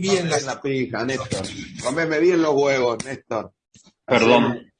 bien la, la pija, Néstor. Comeme bien los huevos, Néstor. Perdón.